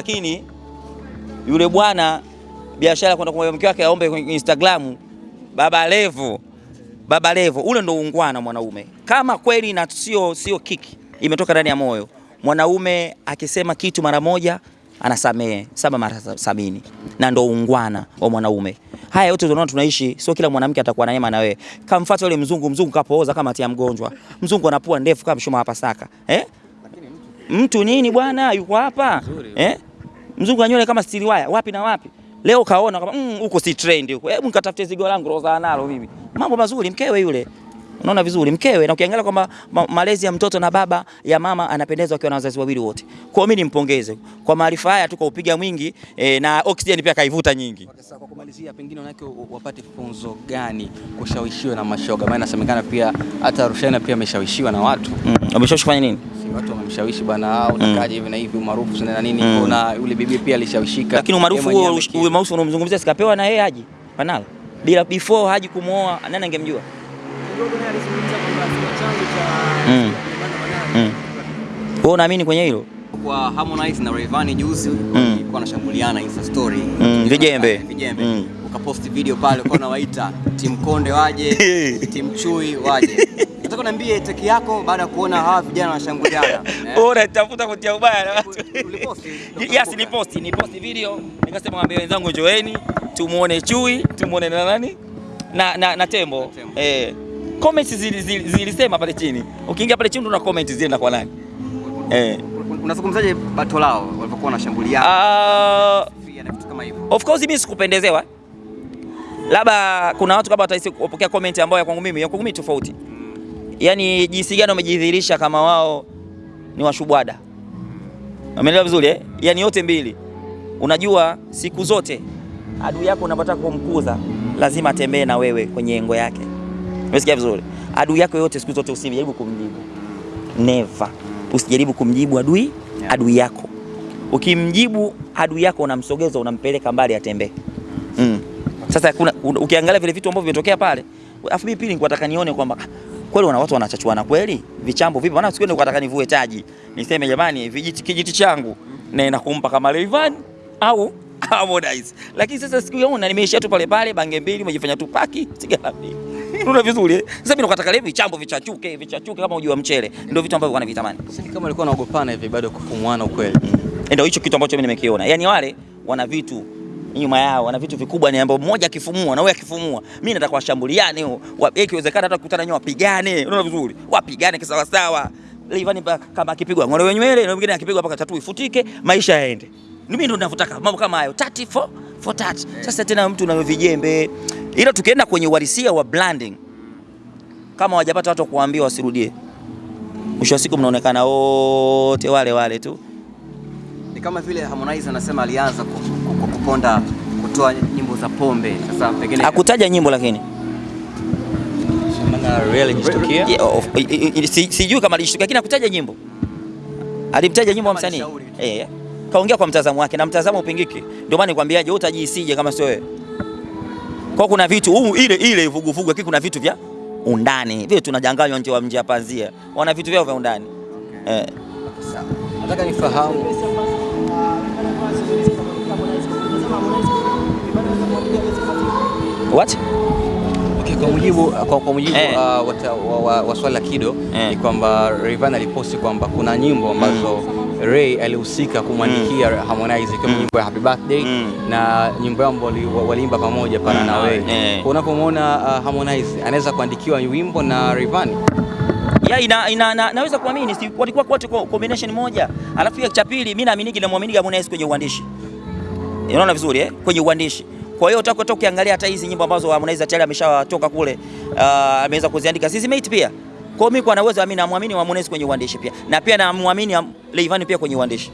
lakini yule bwana biashara kwenda kwa mke wake aombe kwenye Instagram Baba Levo, Baba Levo, ule ndo ungwana mwanaume. Kama kweli na sio sio kiki imetoka ndani ya moyo, mwanaume akisema kitu mara moja anasamehe saba mara sabini, na ndo ungwana wa mwanaume. Haya yote tunaona tunaishi, sio kila mwanamke atakuwa na neema na wewe. Kamfuata yule mzungu, mzungu kapooza kama tia mgonjwa, mzungu anapua ndefu kama mshuma hapa saka eh? Mtu nini bwana, yuko hapa eh? Mzungu anywele kama stili waya wapi na wapi. Leo kaona kama mm, huko si trend huko. Hebu nikatafute zigo langu roza nalo mimi. Mambo mazuri mkewe yule. Unaona vizuri mkewe na ukiangalia kwamba ma, malezi ya mtoto na baba ya mama anapendezwa akiwa na wazazi wawili wote. Kwa mimi nimpongeze. Kwa maarifa haya tu kwa upiga mwingi e, na oxygen pia kaivuta nyingi. Sasa kwa kumalizia, pengine wanawake wapate funzo gani kushawishiwa na mashoga? Maana inasemekana pia hata Rushaina pia ameshawishiwa na watu Mm. Ameshawishi kufanya nini? watu wamemshawishi bwana, unakaje hivi na hivi, umaarufu sana na nini. Mm. Kuna yule bibi pia alishawishika, Lakini umaarufu huo umaarufu unaomzungumzia sikapewa na yeye aje Panala. Bila before Haji kumuoa nani angemjua? Mm. Mm. Wewe unaamini kwenye hilo? kwa Harmonize na Rayvanny juzi walikuwa wanashambuliana Insta story Mm, vijembe. vijembe Mm. ukaposti video pale ukawa unawaita Team Konde waje Team Chui waje nataka niambie teki yako baada ya kuona hawa vijana wanashambuliana? Wewe unatafuta kutia ubaya na watu. Ulipost? Yes, ni post, ni post video. Nikasema mwambie wenzangu njoeni, tumuone chui, tumuone na nani? Na na, na tembo. tembo. Eh. Comments zili- zili- zilisema pale chini. Ukiingia pale chini una comment zile kwa nani? Eh. unazungumzaje bato lao walipokuwa wanashambuliana Ah, hivyo of course mimi sikupendezewa. Labda kuna watu kama watahisi kupokea comment ambayo ya kwangu mimi, ya kwangu mimi tofauti. Yaani jinsi gani wamejidhihirisha kama wao ni washubwada. Umeelewa vizuri eh? Yaani yote mbili. Unajua siku zote adui yako unapotaka kumkuza lazima atembee na wewe kwenye engo yake. Umesikia vizuri? Adui yako yote siku zote usijaribu kumjibu. Never. Usijaribu kumjibu adui Yeah. adui yako. Ukimjibu adui yako unamsogeza, unampeleka mbali atembee. Mm. Sasa kuna, ukiangalia vile vitu ambavyo vimetokea pale, afu mimi pili nikuwataka nione kwamba ah, kweli wana watu wanachachuana kweli, vichambo vipi? Maana siku ni nilikuwa nivue taji, niseme jamani, vijiti kijiti changu na inakumpa kama Rayvanny au Harmonize. Lakini sasa siku yaona nimeishia tu pale pale, bange mbili, umejifanya tu paki, sigara mbili. Unaona vizuri eh? Sasa mimi nakataka leo vichambo vichachuke, vichachuke kama ujua mchele. Ndio vitu ambavyo wanavitamani. Sasa kama walikuwa wanaogopana hivi bado kufumuana ukweli. Ndio hicho kitu ambacho mimi nimekiona. Yaani wale wana vitu nyuma yao, wana vitu vikubwa ni ambao mmoja akifumua na wewe akifumua. Mimi nataka washambuliane, wa- ikiwezekana hata kukutana nyoa wapigane. Unaona vizuri? Wapigane kisawa sawa. Rayvanny ni kama akipigwa ng'olewe nywele na mwingine akipigwa mpaka tatu ifutike, maisha yaende. Mimi ndo ninavyotaka mambo kama hayo. 34 for for 30. Sasa tena mtu na vijembe. Ila tukienda kwenye uhalisia wa branding kama wajapata watu wa kuambia wasirudie. Mwisho wa siku mnaonekana wote wale wale tu. ni kama vile Harmonize anasema alianza ku- ku- ku- kuponda kutoa nyimbo za pombe sasa pengine Hakutaja nyimbo lakini si- sijui kama alishtuka lakini hakutaja nyimbo. Alimtaja nyimbo wa msanii. tu. Eh. Kaongea kwa mtazamo wake na mtazamo upingiki. Ndio maana nikwambiaje wewe utajisije kama sio wewe. Kwa kuna vitu huu ile ile vuguvugu lakini kuna vitu vya undani. Vile tunajanganywa nje wa mji ya pazia. Wana vitu vyao vya undani. Eh. Nataka nifahamu What? Kwa mujibu kwa, kwa mujibu Eh. uh, wa, wa, wa swali la Kido Eh. ni kwamba Rayvanny aliposti kwamba kuna nyimbo ambazo Ray alihusika kumwandikia mm. Harmonize ikiwa Mm. nyimbo ya Happy Birthday Mm. na nyimbo yao waliimba pamoja pana Mm. na wewe. Yeah. Kwa Unapomwona uh, Harmonize anaweza kuandikiwa wimbo na Rayvanny Ya ina, ina, na, naweza kuamini si walikuwa wote kwa combination moja. Alafu ya cha pili mimi naamini na muamini Harmonize kwenye uandishi. Unaona vizuri eh? Kwenye uandishi. Kwa hiyo utakotoka ukiangalia hata hizi nyimbo ambazo Harmonize tayari ameshatoka kule uh, ameweza kuziandika Sisi mate pia. Kwa hiyo mimi kwa naweza mimi namwamini Harmonize kwenye uandishi pia. Na pia namwamini Am- Rayvanny pia kwenye uandishi.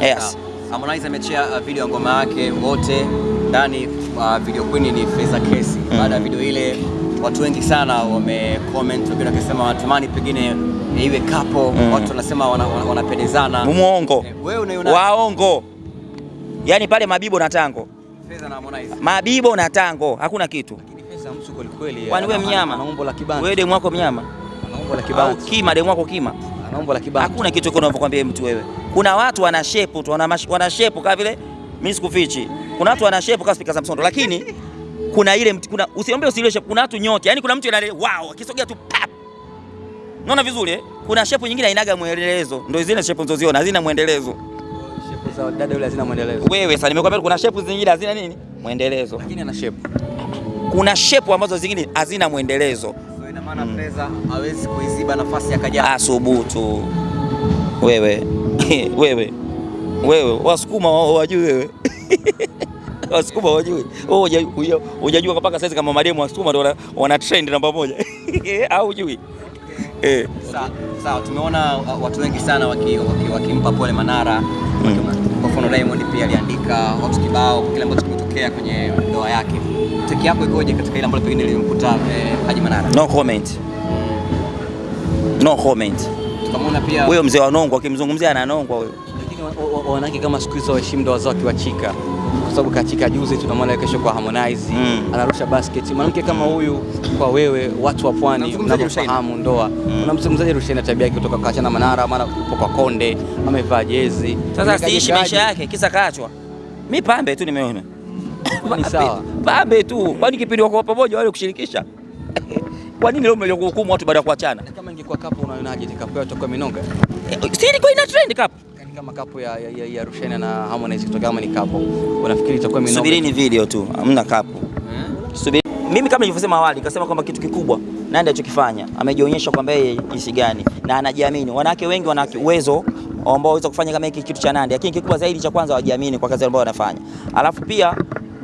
Yes. Harmonize amechea uh, video ya ngoma yake wote ndani uh, video queen ni Feza Kesi. Baada ya video ile watu wengi sana wame comment, wengine wakisema wanatamani pengine iwe kapo Mm. watu wanasema wana- wana- Muongo. Eh, Wewe unaiona Waongo. Yaani pale Mabibo na Tango. Feza na Harmonize? Mabibo na Tango hakuna kitu. Lakini pesa mtu kweli kweli. Wewe mnyama? Ana umbo la kibanda. Wewe demu wako mnyama. Ana umbo la kibanda. kima demu wako kima. Ana umbo la kibao. Hakuna kitu unavyokwambia mtu wewe. Kuna watu wana shape tu, wana, wana shape kama vile mimi sikufichi. Kuna watu wana shape kama speaker za Msondo, lakini kuna ile mtu- kuna usiombe usile shape, kuna watu nyote. Yaani kuna mtu ana wow, akisogea tu pap. Unaona vizuri eh? Kuna shape nyingine hainaga mwendelezo. Ndio zile shape unazoziona hazina mwendelezo. Shape za dada yule hazina mwendelezo. Wewe sasa nimekwambia kuna shape zingine hazina nini? Mwendelezo. Lakini ana shape. Kuna shape ambazo zingine hazina mwendelezo. Ina maana Fraser hawezi kuiziba nafasi ya Kajala. Asubutu wewe. Wewe. Wewe, wasukuma wajui wewe. Wasukuma wajui. Wewe, huja- huja- hujajua mpaka saizi kama mademu wasukuma ndio wana, wana trend namba moja. Au hujui? Eh? sawa Sawa, tumeona watu wengi sana wakimpa waki, wakimpa pole Manara. Kwa mfano Diamond pia aliandika watu kibao kwa kile ambacho kimetokea kwenye ndoa yake. Teki yako ikoje katika ile ambayo pengine lilimkuta eh, Haji Manara? No comment, no comment. Tukamwona pia Huyo mzee wa Nongwa akimzungumzia ananongwa huyo. Lakini wa- wa- wanawake kama siku hizo waheshimu ndoa zao wakiwachika, kwa sababu katika juzi, tunamwona kesho kwa Harmonize Mm. anarusha basket. Mwanamke kama huyu, kwa wewe, watu wa pwani mnafahamu ndoa, unamzungumzaje Rushaina tabia yake kutoka kaachana Manara, mara upo kwa Konde, amevaa jezi Sasa siishi maisha yake kisa kaachwa. Mi pambe tu nimeona Ni sawa. pambe tu, kwani kipindi wako pamoja wale kushirikisha kwa nini leo mmelio kuhukumu watu baada ya kuachana? Kama ingekuwa kapo, unaonaje kapo yao itakuwa minonga, Eh, Si ilikuwa ina trend kapo. Kama kapo ya, ya, ya, ya Rushaina na Harmonize kutoka kama ni kapo, unafikiri itakuwa minoga? Subirini video tu, hamna kapo hmm? Subiri. Mimi kama nilivyosema awali, nikasema kwamba kitu kikubwa Nandy alichokifanya amejionyesha kwamba yeye jinsi gani na anajiamini. Wanawake wengi wana uwezo ambao waweza kufanya kama hiki kitu cha Nandy, lakini kikubwa zaidi cha kwanza wajiamini kwa kazi ambayo wanafanya. Alafu pia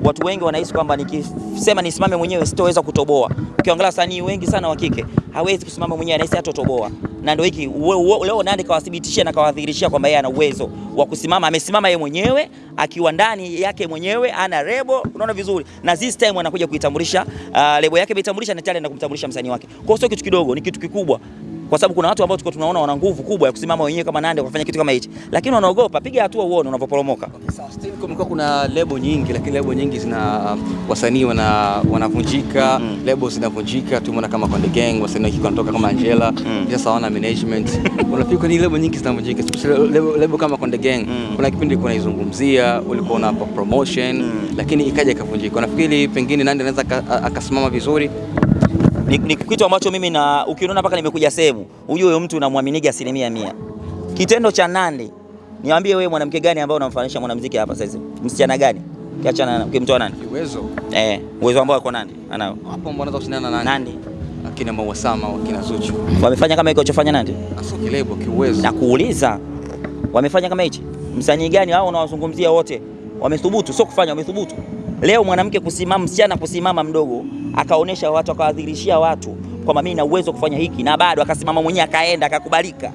watu wengi wanahisi kwamba nikisema nisimame mwenyewe sitoweza kutoboa. Ukiangalia wasanii wengi sana wa kike hawezi kusimama mwenyewe, anahisi hatotoboa. Na ndio hiki leo nani kawathibitishia na kawadhihirishia kwamba yeye ana uwezo wa kusimama. Amesimama yeye mwenyewe akiwa ndani yake mwenyewe, ana lebo, unaona vizuri, na this time anakuja kuitambulisha uh, lebo yake ameitambulisha na tayari na kumtambulisha msanii wake. Kwa hiyo sio kitu kidogo, ni kitu kikubwa kwa sababu kuna watu ambao tulikuwa tunaona wana nguvu kubwa ya kusimama wenyewe kama Nandy wakafanya kitu kama hichi, lakini wanaogopa. Piga hatua uone unavyoporomoka. Okay, kumekuwa kuna lebo nyingi, lakini lebo nyingi zina um, wasanii wana wanavunjika Mm. lebo zinavunjika. Tumeona kama Konde Gang wasanii wa kike wanatoka kama Angela Mm. sasa hawana management. Unafikiri kwa nini lebo nyingi zinavunjika, especially lebo, lebo kama Konde Gang? Mm. Kuna kipindi ulikuwa unaizungumzia, ulikuwa unapa promotion Mm. lakini ikaja ikavunjika. Unafikiri pengine Nandy anaweza akasimama vizuri? Ni, ni kitu ambacho mimi na ukiona mpaka nimekuja sehemu ujue huyo mtu unamwaminiga asilimia mia. Kitendo cha Nandy, niambie wewe mwanamke gani ambao unamfanisha mwanamuziki hapa sasa? Msichana gani? Kiachana na ukimtoa Nandy. Uwezo Eh, uwezo ambao uko Nandy anao. hapo mbona kushindana na Nandy? Akina Mawasama, akina Zuchu. wamefanya kama hicho chofanya Nandy? Aso kilebo kiuwezo. Na kuuliza wamefanya kama hichi? Msanii gani hao unawazungumzia wote? Wamethubutu, sio kufanya, wamethubutu. Leo mwanamke kusimama, msichana kusimama mdogo, akaonesha watu, akawadhirishia watu kwamba mimi na uwezo kufanya hiki, na bado akasimama mwenyewe, akaenda akakubalika.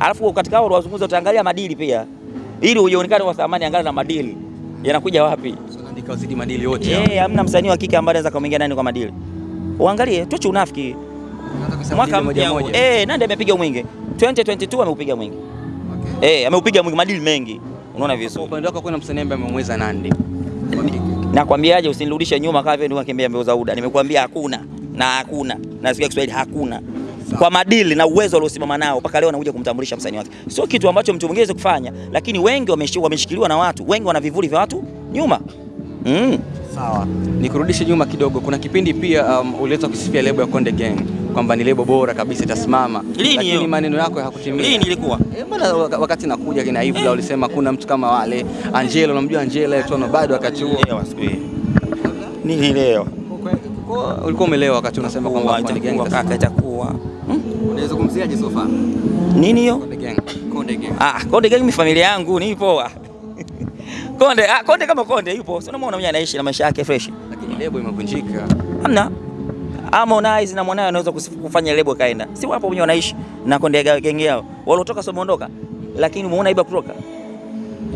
Alafu katika hao wazungumza, utaangalia madili pia, ili uionekane wa thamani, angalia na madili yanakuja wapi. Nandy madili yote. Eh, hamna msanii wa kike ambaye anaweza kumwingia nani kwa madili. Uangalie, tuache unafiki. Mwaka mmoja mmoja. eh, nani amepiga mwingi 2022 ameupiga mwingi Okay. eh, ameupiga mwingi madili mengi, unaona Kwa vizuri. upande wako kuna msanii ambaye amemweza Nandy. Nakwambiaje, usinirudishe nyuma kama vile nikimbia mbio za UDA. Nimekuambia hakuna na hakuna, nasikia Kiswahili hakuna. Kwa madili na uwezo aliosimama nao mpaka leo anakuja kumtambulisha msanii wake, sio kitu ambacho mtu mwingine kufanya, lakini wengi wameshikiliwa na watu wengi, wana vivuli vya watu nyuma mm. Sawa, nikurudishe nyuma kidogo. Kuna kipindi pia um, uliweza kusifia lebo ya Konde Gang kwamba ni lebo bora kabisa itasimama, Lini lakini maneno yako hayakutimia. Lini ilikuwa Eh, mbona wakati nakuja kina Ibra ulisema kuna mtu kama wale Angelo, unamjua Angela Etono bado wakati huo Nilielewa ulikuwa umelewa wakati unasema kwamba Konde Gang kaka, itasimama. itakuwa Hmm? Unaizungumziaje so far? nini hiyo? Konde Gang. Konde Gang. Ah, Konde Gang ni familia yangu, nipo. Ah. Konde, ah, Konde kama Konde yupo. Si unamwona mwenyewe anaishi na maisha yake fresh. Lakini lebo imevunjika. Hamna. Harmonize na mwanae anaweza kufanya lebo kaenda. Si wapo wenyewe wanaishi na Konde gang yao. Walotoka sio wameondoka. Lakini umeona Iba kutoka.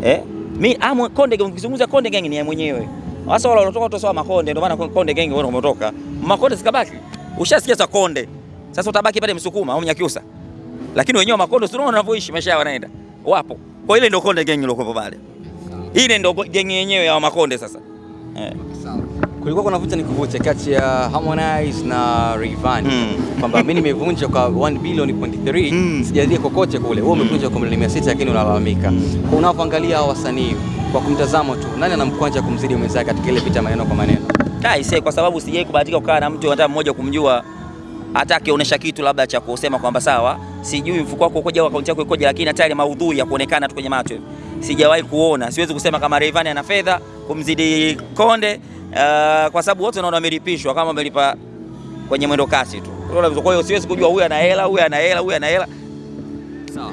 Eh? Mi amo Konde Gang ukizungumza Konde Gang ni ya mwenyewe. Sasa wale walotoka sawa Makonde ndio maana Konde Gang wao wametoka. Makonde sikabaki. Ushasikia za Konde. Sasa utabaki pale Msukuma au Mnyakyusa. Lakini wenyewe Makonde sio wanavyoishi maisha yao wanaenda. Wapo. Kwa ile ndio Konde Gang iliyokuwa pale. Ile ndio gengi yenyewe ya Makonde sasa. Eh. Kulikuwa kuna vuta ni kuvuta kati ya Harmonize na Rayvanny Mm. kwamba mimi nimevunja kwa 1 bilioni point 3 Mm. sijalia kokote kule, wewe umevunja kwa milioni 600 lakini unalalamika. Kwa unavyoangalia hao wasanii kwa kumtazamo tu, nani anamkwanja kumzidi mwenzake katika ile vita maneno kwa maneno? Aise, kwa sababu sijai kubahatika kukaa na mtu hata mmoja kumjua, hata akionyesha kitu labda cha kusema kwamba sawa, sijui mfuko wako ukoje au akaunti yako ikoje, lakini hata ile maudhui ya kuonekana tu kwenye macho hivi sijawahi kuona. Siwezi kusema kama Rayvanny ana fedha kumzidi Konde, uh, kwa sababu wote naona wamelipishwa kama wamelipa kwenye mwendo kasi tu. Kwa hiyo siwezi kujua huyu ana hela, huyu ana hela, huyu ana hela. Sawa.